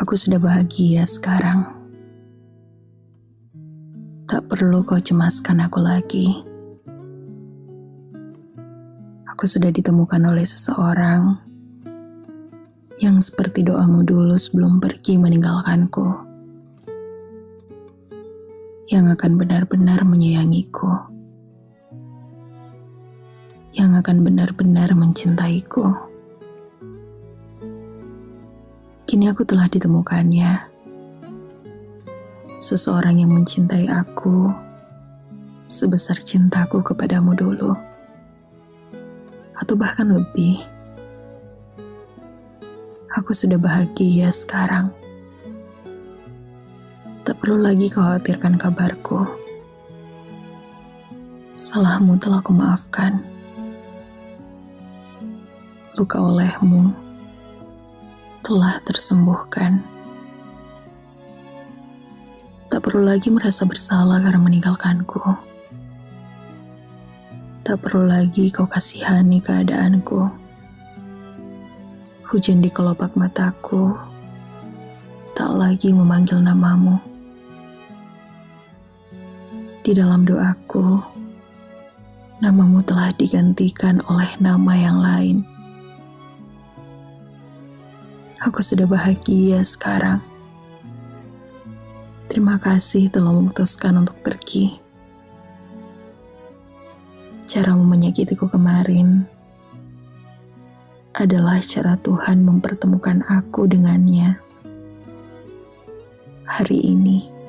Aku sudah bahagia sekarang. Tak perlu kau cemaskan aku lagi. Aku sudah ditemukan oleh seseorang yang seperti doamu dulu sebelum pergi meninggalkanku. Yang akan benar-benar menyayangiku. Yang akan benar-benar mencintaiku. Kini aku telah ditemukannya. Seseorang yang mencintai aku sebesar cintaku kepadamu dulu. Atau bahkan lebih. Aku sudah bahagia sekarang. Tak perlu lagi khawatirkan kabarku. Salahmu telah kumaafkan. Luka olehmu telah tersembuhkan. Tak perlu lagi merasa bersalah karena meninggalkanku. Tak perlu lagi kau kasihani keadaanku Hujan di kelopak mataku tak lagi memanggil namamu. Di dalam doaku, namamu telah digantikan oleh nama yang lain. Aku sudah bahagia sekarang. Terima kasih telah memutuskan untuk pergi. Caramu menyakitiku kemarin adalah cara Tuhan mempertemukan aku dengannya hari ini.